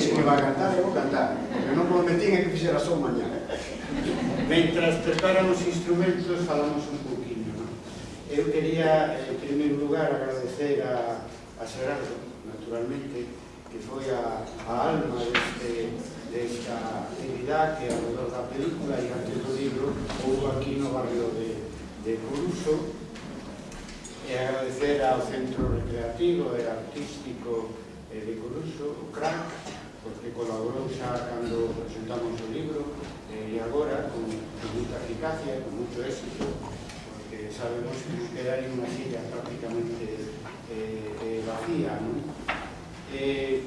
se que va a cantar, eu vou cantar. Eu non prometín é que fixera só mañá. Mentras preparan os instrumentos, falamos un pouquinho. No? Eu quería, eh, en primeiro lugar, agradecer a, a Gerardo, naturalmente, que foi a, a alma deste, desta actividade que ao redor da película e antes do libro houve aquí no barrio de, de Coruso e agradecer ao Centro Recreativo e Artístico eh, de Coruso, o CRAC, porque colaborou xa cando presentamos o libro eh, e agora con, con muita eficacia, con moito éxito porque sabemos que nos aí unha silla prácticamente eh, eh vacía non? Eh,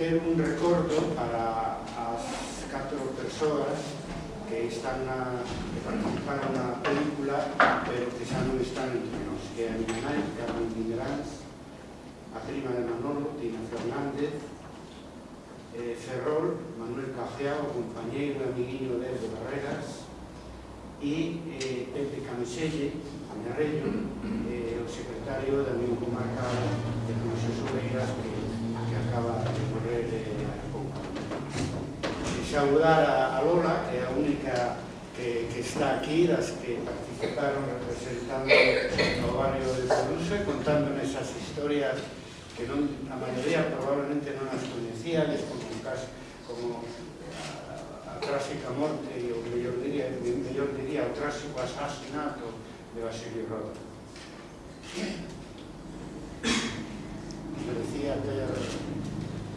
ter un recordo para as catro persoas que están na, que participaron na película pero que xa non están entre nós que é a nai, Carmen Migrans a prima de Manolo, Tina Fernández eh, Ferrol, Manuel Cajeao, compañeiro e amiguinho de Edo Barreras, e eh, Pepe Camiselle, Añarrello, eh, o secretario da Unión Comarcal de Comisión Sobeiras, que, que acaba de morrer eh, a pouco. E saudar a, a Lola, que é a única que, que está aquí, das que participaron representando o barrio de Coruxe, contando esas historias que non, a maioría probablemente non as coñecía, les propuestas como eh, a, a, trágica morte e o mellor diría, mellor diría o trágico asasinato de Basilio Roda. Me decía que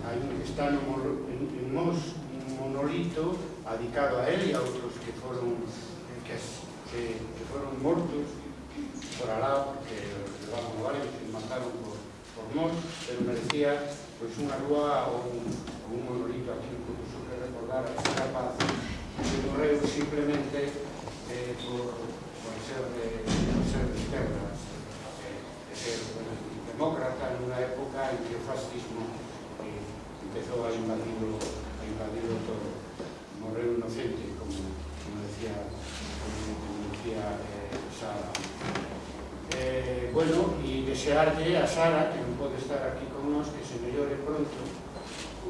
hai un que está no, en, en Mos, un monolito adicado a él e a outros que foron que, que, que foron mortos por alá, que levaban a Valencia e mataron por, por Mos, pero merecía pois, unha rúa ou un un monolito aquí incluso que recordar a capaz que morreu simplemente eh, por, por, ser de, por ser de esquerdas eh, de ser bueno, demócrata nunha época en que o fascismo eh, empezou a invadirlo a invadirlo todo. Morreu inocente como, como decía como, como decía eh, Sara. Eh, bueno, e desearlle a Sara que non pode estar aquí con nós que se mellore pronto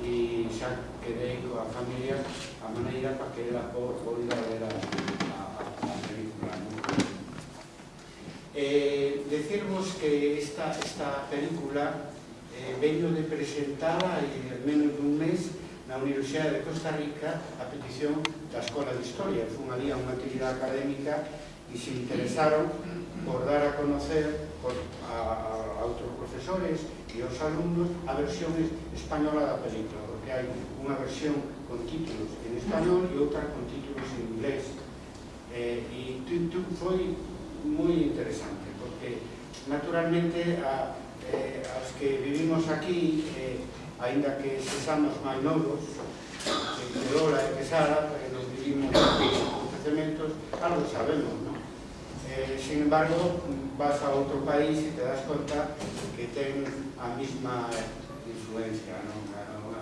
e xa quedei coa familia a maneira para que ela poida ver a, a, a película ¿no? Eh, decirvos que esta, esta película eh, veño de presentada en al menos dun mes na Universidade de Costa Rica a petición da Escola de Historia fun ali a unha actividade académica e se interesaron por dar a conocer por, a, a outros profesores e aos alumnos a versión española da película, porque hai unha versión con títulos en español e outra con títulos en inglés. Eh, e tu, tu, foi moi interesante, porque naturalmente a, eh, as que vivimos aquí, eh, ainda que sexamos máis novos, que Lola e que Sara, que eh, nos vivimos aquí acontecementos, algo sabemos, non? Eh, sin embargo, vas a outro país e te das conta que ten a mesma influencia, non?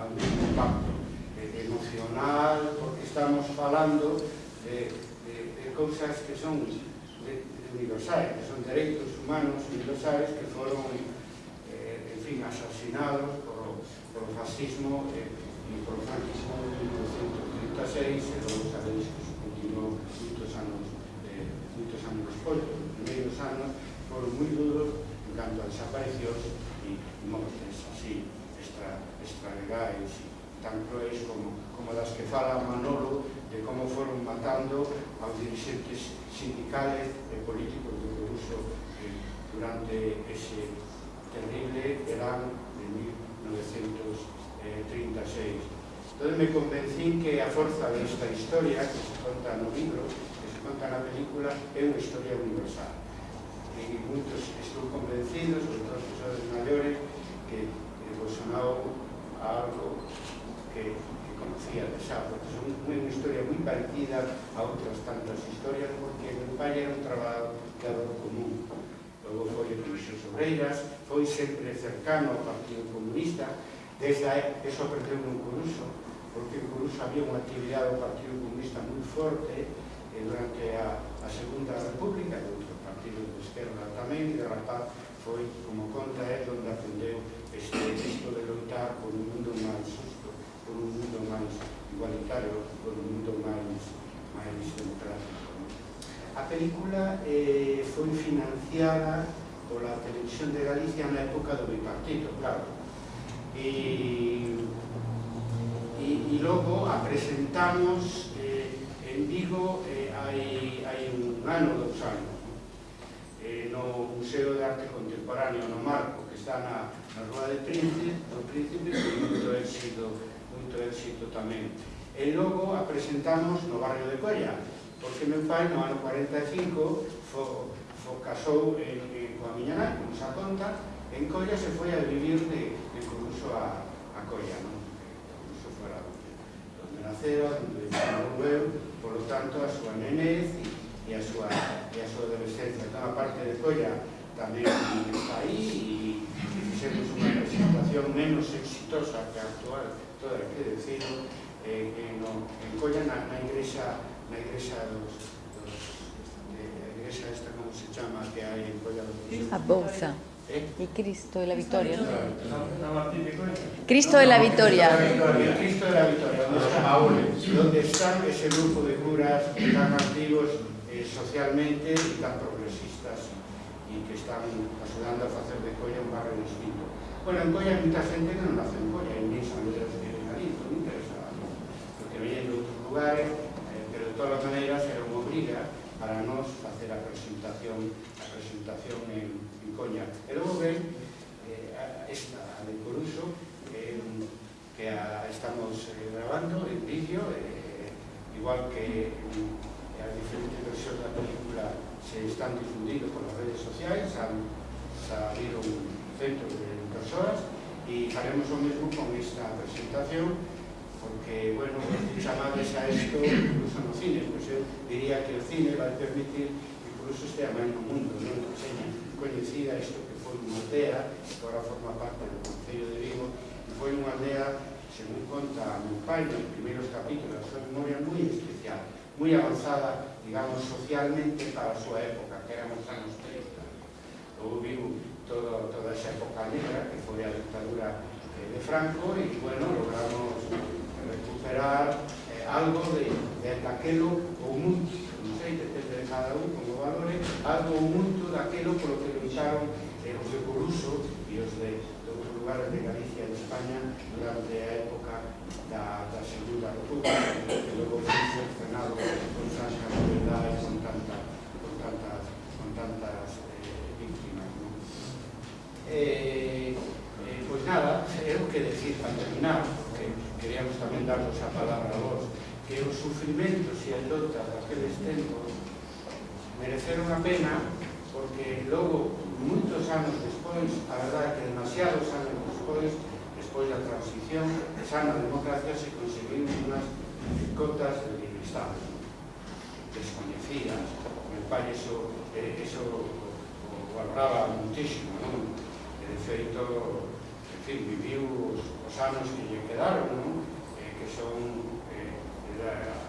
O mesmo impacto eh, emocional, porque estamos falando de, de, de cousas que son de, de universais, que son dereitos humanos universais que foron, eh, en fin, asasinados por, por o fascismo eh, e por o franquismo de 1936 e logo sabedes que continuou moitos anos moitos anos despois, os primeiros anos foron moi duros en canto a desaparicións e mortes así extra, extralegais tan cruéis como, como das que fala Manolo de como foron matando aos dirigentes sindicales e políticos do Coruso eh, durante ese terrible verán de 1936. Entón me convencín que a forza desta historia que se conta no libro conta na película é unha historia universal. E moitos estou convencidos os profesores maiores que, que vos a algo que, que conocía de xa porque son unha historia moi parecida a outras tantas historias porque meu pai era un traballador común. Logo foi en Luixos Obreiras foi sempre cercano ao Partido Comunista desde aí, eso aprendeu un curso porque en Coruso había unha actividade do Partido Comunista moi forte durante a, a Segunda República e outros partidos de esquerda tamén e de rapaz foi, como conta é, onde aprendeu este isto de lutar por un mundo máis justo, por un mundo máis igualitario, por un mundo máis, máis democrático. A película eh, foi financiada pola televisión de Galicia na época do bipartito, claro. E, e, e logo a presentamos eh, en Vigo eh, un ano, dos anos eh, no Museo de Arte Contemporáneo no Marco que está na, na Rúa de Príncipe, do Príncipe con moito éxito, moito éxito tamén e logo a presentamos no barrio de Colla porque meu pai no ano 45 fo, fo casou en, en, coa miña nai, como xa conta en Colla se foi a vivir de, de Coruso a, a Colla non? Coruso fora donde, donde nacera, donde eu, polo tanto a súa nenez e e a súa, e a súa adolescencia. Entón, a parte de Colla tamén está aí e fixemos unha presentación menos exitosa que a actual, toda hai que decirlo, eh, en, en Colla na, na igrexa na igrexa dos, dos eh, de, a igrexa esta como se chama que hai en Colla dos A Bolsa. ¿Eh? Y Cristo de la Victoria. Cristo de la Victoria. Cristo de la Victoria, donde están ese grupo de curas tan activos eh, socialmente y tan progresistas y que están ayudando a hacer de Colla un barrio distinto. Bueno, en Colla hay mucha gente que no nace en Colla, nin San que de Jalisco, no interesa, porque vienen de outros lugares, eh, pero de todas as maneiras era unha obriga para nos facer a presentación, a presentación en Coruña. E logo ven eh, esta, a de Coruso, eh, que a, estamos eh, grabando en vídeo, eh, igual que eh, as diferentes versións da película se están difundindo por as redes sociais, han, salido un centro de persoas, e faremos o mesmo con esta presentación, porque, bueno, chamades a isto incluso no cine, pois pues eu diría que o cine vai permitir un sistema no mundo non que seña coñecida isto que foi unha aldea que agora forma parte do Concello de Vigo e foi unha aldea según conta a meu pai nos primeiros capítulos da súa memoria moi especial moi avanzada, digamos, socialmente para a súa época que eran os anos 30 Logo vivo todo, toda esa época negra que foi a dictadura eh, de Franco e, bueno, logramos recuperar algo de, de daquelo ou muito, non sei, depende de cada un como valore, algo ou muito daquelo polo que lucharon eh, os de Coruso e os de, de outros lugares de Galicia e de España durante a época da, da Segunda República, que logo foi cercenado con tanta crueldade e con tanta, con tantas, con tantas eh, víctimas. ¿no? Eh, eh, pois nada, é o que decir para terminar, porque queríamos tamén darvos a palabra a vos, que os sufrimentos e as dotas daqueles tempos mereceron a pena porque logo, moitos anos despois, a verdade que demasiados anos despois, despois da transición, xa na democracia se conseguiu unhas cotas de Estado desconhecidas, meu pai eso, eh, eso o valoraba muitísimo, non? E de feito, en fin, viviu os, os anos que lle quedaron, non? Eh, que son da,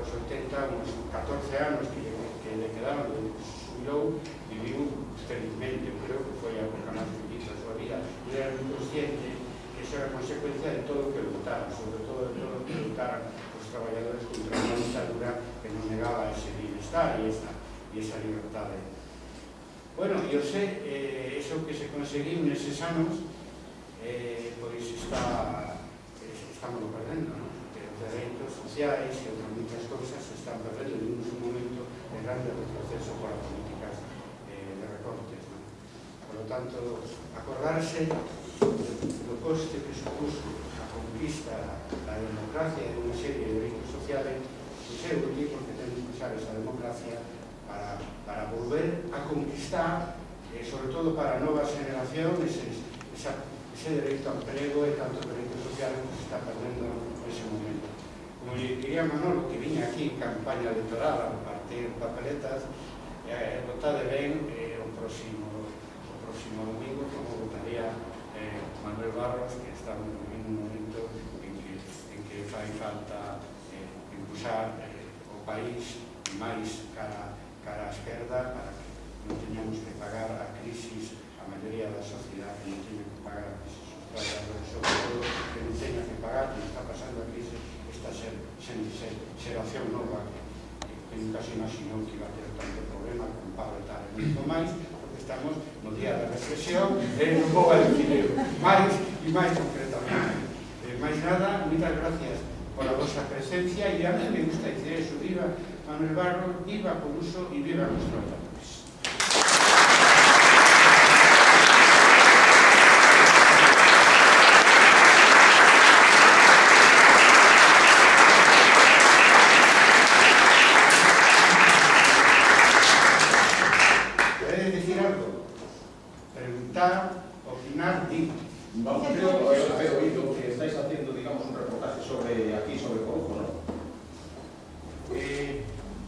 os 80 unos 14 anos que, que le quedaron de que se jubilou, viviu felizmente, creo que foi a época máis feliz da súa vida, e era moi consciente que iso era consecuencia de todo o que lutaron, sobre todo de todo o que lutaron os traballadores contra unha dictadura que non negaba ese bienestar e esa, e esa libertade. Bueno, eu sei, eh, eso que se conseguiu neses anos, eh, pois está, eh, estamos perdendo, non? de eventos sociais e outras moitas cousas se están perdendo en un momento de grande retroceso por as políticas eh, de recortes. Non? Por lo tanto, acordarse do coste que supuso a conquista da democracia e unha serie de derechos sociales museo de porque temos que usar esa democracia para, para volver a conquistar e eh, sobre todo para novas generacións esa ese dereito ao emprego e tantos dereitos sociales que se está perdendo nese momento. Como lle diría Manolo, que viña aquí en campaña electoral a partir papeletas, eh, votade ben eh, o próximo o próximo domingo como votaría eh, Manuel Barros, que está en un momento en que, en que fai falta eh, impulsar eh, o país máis cara, cara á esquerda para que non teñamos que pagar a crisis a maioría da sociedade non teña que pagar a crise social, pero sobre todo que non teña que pagar, que está pasando a crise, esta xer, xer, xeración nova que nunca se imaginou que iba a ter tanto problema con Pablo e tal, e moito máis, porque estamos no día da reflexión e non vou a decir máis e máis concretamente. Eh, máis nada, moitas gracias pola vosa presencia e a mí me gusta dizer eso, viva Manuel Barro, viva Coruso e viva nuestro país. haciendo... He oído que estáis haciendo, digamos, un reportaje sobre aquí, sobre Corujo, ¿no? Eh,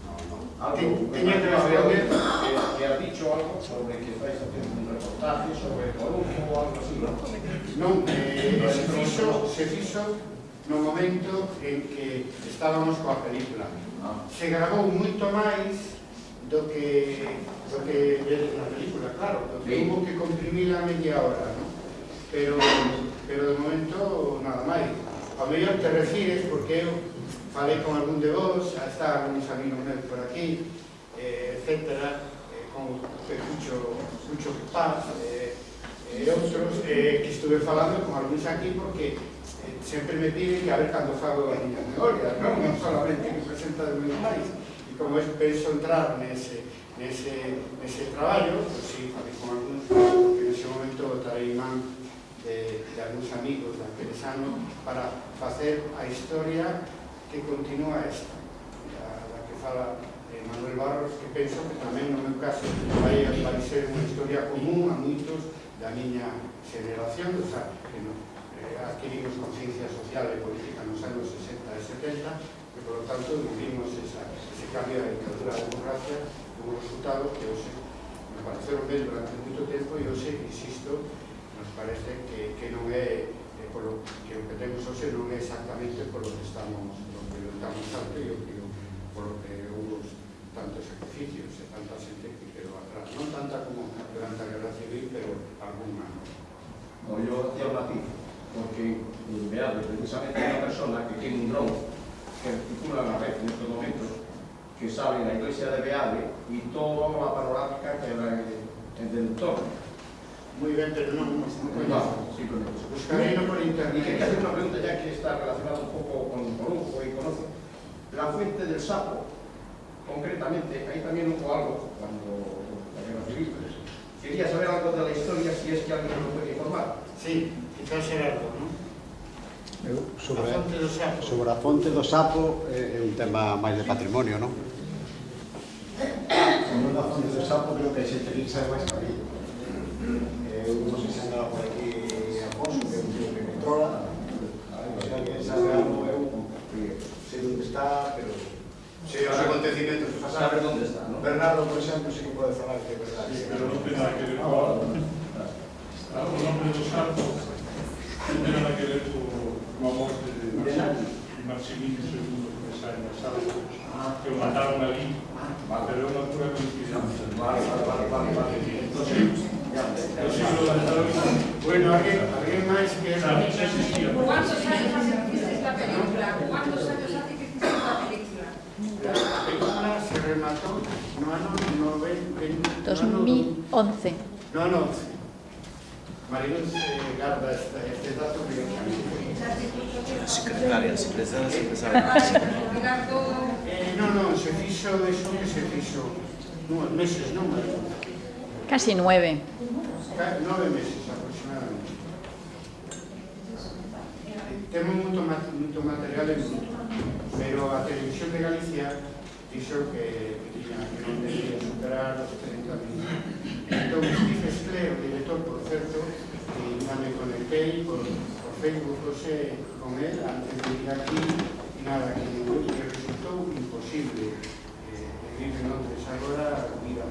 no, no. ¿Algo? ¿Tenía que ver que, que has dicho algo sobre que estáis haciendo un reportaje sobre Corujo o algo así, ¿no? Non, eh, se fixo, se fixo no momento en que estábamos coa película. Ah. Se grabou moito máis do que do que vedes na película, claro, do que sí. hubo que comprimir a media hora pero, pero de momento nada máis. Ao mellor te refires porque eu falei con algún de vos está algúns amigos meus por aquí eh, etcétera eh, con Cucho, Cucho Paz eh, eh e outros eh, que estuve falando con algúns aquí porque eh, sempre me piden que a ver cando fago a miña memoria non, non solamente que presenta de meus máis e como es, penso entrar nese, nese, nese traballo, pues, sí, falei con algúns que nese momento darei man de, de algúns amigos daqueles anos para facer a historia que continúa esta da, da que fala eh, Manuel Barros que penso que tamén no meu caso vai, vai ser unha historia común a moitos da miña generación o sea, que no, eh, adquirimos conciencia social e política nos anos 60 e 70 e polo tanto vivimos esa, ese cambio da dictadura a democracia como resultado que hoxe me pareceron ben durante moito tempo e hoxe insisto nos parece que, que non é eh, polo, que o que temos hoxe non é exactamente polo que estamos polo que lutamos tanto e o que polo que houve tantos sacrificios e tanta xente que quedou atrás. Non tanta como durante a guerra civil pero alguna no, yo hacía un matiz porque eh, veado precisamente unha persona que tiene un dron que articula la red en estos momentos que sale na iglesia de Beade e toda a panorámica que era eh, en, en entorno moi ben, pero No, no por Y quería internet hacer una pregunta ya que está relacionada un poco con Corujo y conoce. La fuente del sapo, concretamente, ahí también hubo algo cuando la guerra civil. Quería saber algo de la historia, si es que alguien me lo puede informar. Sí, quizás Gerardo, non? Eu, A sobre, fonte do sapo sobre a fonte do sapo é, é un tema máis de patrimonio, non? Sobre a fonte do sapo creo que a xente que sabe máis que a mí. Ah, saber dónde está, ¿no? Bernardo, por exemplo, sí que pode falar que é verdade. Sí, pero non ten nada que ver con... Está o nome do santo non ten nada que ver coa morte de Marcelino II que sai na sala que o mataron ali, ah. pero é unha pura coincidencia. Vale, vale, vale, vale. fue en... 2011. No, no, Marinos eh, garda este, este dato que... La secretaria, si presenta, si presenta. Eh, no, no, se fixo, eso que se fixo, Nueve meses, non, Casi nueve. Ca nove meses aproximadamente. Temos moito, moito material en pero a Televisión de Galicia dixo que, que, que non debía superar os 30 minutos. Entón, dixesle o director, por certo, que eh, xa me conectei por, por Facebook José con él antes de ir aquí, nada, que, que resultou imposible eh, vivir en Londres agora vida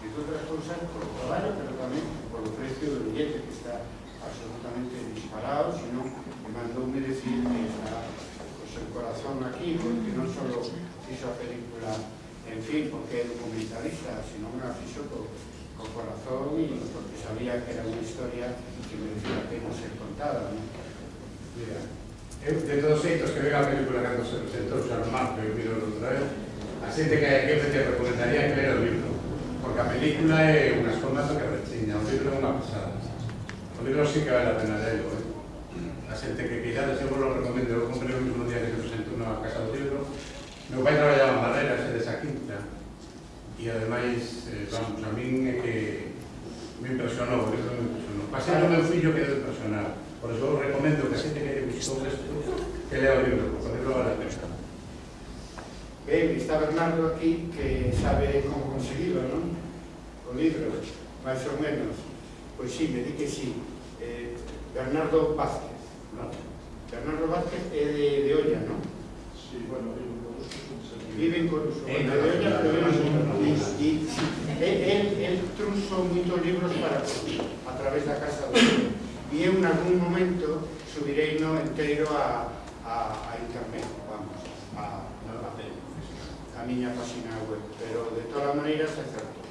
entre outras cousas o traballo, pero tamén por o precio do billete que está absolutamente disparado, sino que mandoume decir que eh, está o seu corazón aquí, porque non só fixo a película en fin, porque é documentalista, sino unha fixo co, co corazón e porque sabía que era unha historia que merecía a pena ser contada. ¿no? Mira, eu, de todos xeitos que vega a película cando se presentou xa no marco e miro outra vez, a xente que, que te recomendaría que lera o libro, porque a película é unha formato que rechiña, o libro é unha pasada. O libro sí que vale a pena leerlo, eh? a xente que queirades, eu vos lo recomendo, eu comprei o mismo día que se presentou na Casa do Libro, meu pai traballaba barreras e desa quinta e ademais, eh, vamos, a min é que me impresionou, eso me impresionou. Pasei o meu fillo que deu personal. por eso eu recomendo que a xente que lle gustou isto que lea o libro, porque o libro vale a pena. Ben, está Bernardo aquí que sabe como conseguirlo, non? O libro, máis ou menos. Pois sí, me di que sí. Eh, Bernardo Vázquez, non? Bernardo Vázquez é de el truso moitos libros para a través da casa do libro e eu en algún momento subirei no inteiro a, a, a internet vamos, a, a, a, a miña página web pero de todas maneiras é certo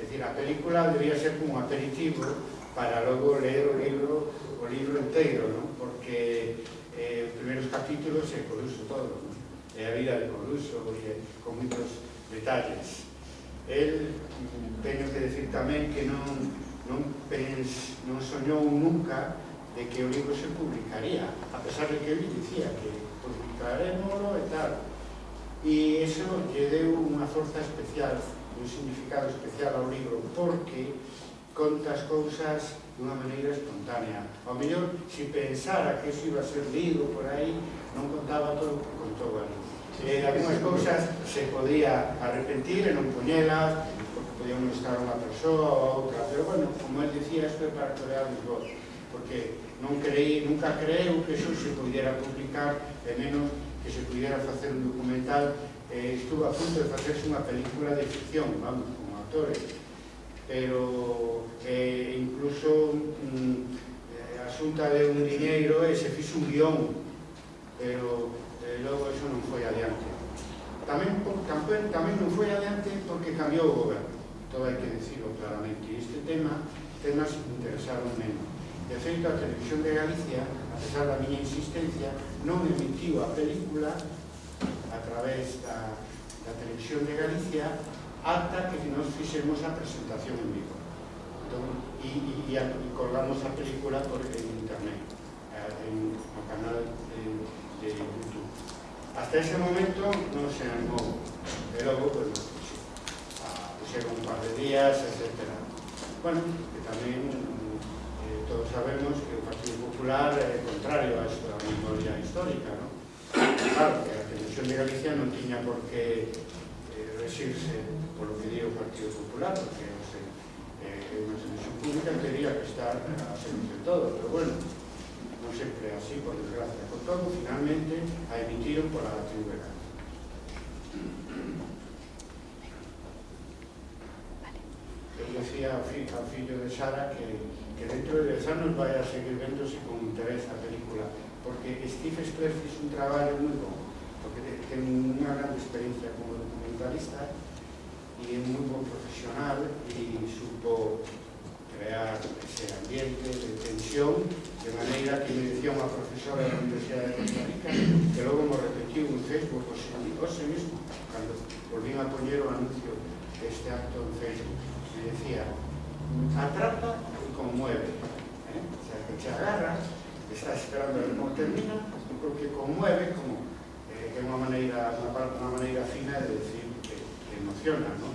é dicir, a película debía ser como un aperitivo para logo ler o libro o libro inteiro non? porque eh, os primeiros capítulos se produce todo non? e a vida de Coruso e con moitos detalles. El, mm, teño que decir tamén que non, non, pens, non soñou nunca de que o libro se publicaría, a pesar de que ele dicía que publicaremoslo e tal. E eso lle deu unha forza especial, un significado especial ao libro, porque conta as cousas dunha maneira espontánea. Ao mellor, se pensara que iso iba a ser lido por aí, non contaba todo o que contou ali. Eh, en algunhas cousas se podía arrepentir e non poñelas porque podía molestar unha persoa ou outra pero bueno, como el dicía, isto é para torear os voz porque non creí, nunca creu que iso se pudiera publicar e menos que se pudiera facer un documental. Eh, estuvo a punto de facerse unha película de ficción vamos, con actores pero eh, incluso mm, eh, asunta de un diñeiro e se fixo un guión pero Eh, e logo iso non foi adiante. Tamén, tamén, tamén non foi adiante porque cambiou o goberno todo hai que dicirlo claramente. Este tema temas interesaron menos. De feito a televisión de Galicia a pesar da miña insistencia non emitiu a película a través da, da televisión de Galicia ata que nos fixemos a presentación en vivo. Entón, e, e, e, e colgamos a película por, eh, en internet en, no canal de, de YouTube. Hasta ese momento no se animó, logo, pues Ah, pusieron un par de días, etc. Bueno, que también eh, todos sabemos que el Partido Popular é contrario a esta memoria histórica, ¿no? Claro, que a Televisión de Galicia non tiña por eh, que eh, resirse polo que dio o Partido Popular, porque, non sei, eh, é unha televisión pública que teria que estar a servicio de todo, pero bueno, é así, por desgracia. Por todo, finalmente, a emitiron pola TV Galicia. Eu decía ao fillo de Sara que, que dentro de 10 anos vai a seguir vendose con interés a película, porque Steve Stress fixe un traballo moi bom, porque te- ten unha gran experiencia como documentalista e é moi bon profesional e supo crear ese ambiente de tensión de maneira que me decía unha profesora da Universidade de Costa Rica que logo me repetiu en Facebook o hoxe mismo cando volvín a poñer o anuncio deste acto en Facebook me decía atrapa e conmueve eh? o sea, que te agarra estás esperando que non termina creo que conmueve como eh, que é unha maneira unha, unha maneira fina de decir que, que emociona ¿no?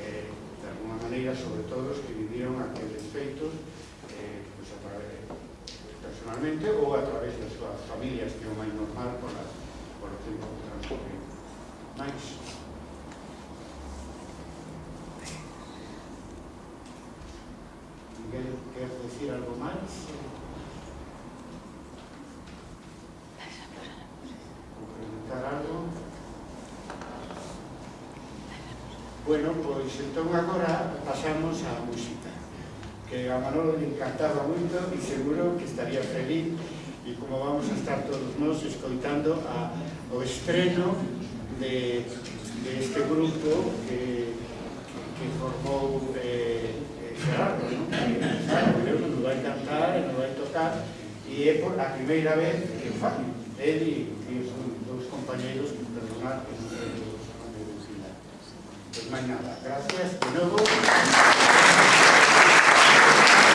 eh, de alguna maneira sobre todo os que viviron aqueles feitos eh, pues, a través personalmente ou a través das súas familias que é o máis normal polas, polo tempo que transcorre máis Miguel, quer decir algo máis? complementar algo? Bueno, pois entón agora pasamos á música que a Manolo le encantaba moito e seguro que estaría feliz e como vamos a estar todos nós escoitando a, o estreno de, de este grupo que, que formou eh, Gerardo, non? Gerardo, eu non vai cantar, non vai tocar e é por a primeira vez que fan él e, e os dos compañeros perdonar que non é dos compañeros pois máis nada, gracias de novo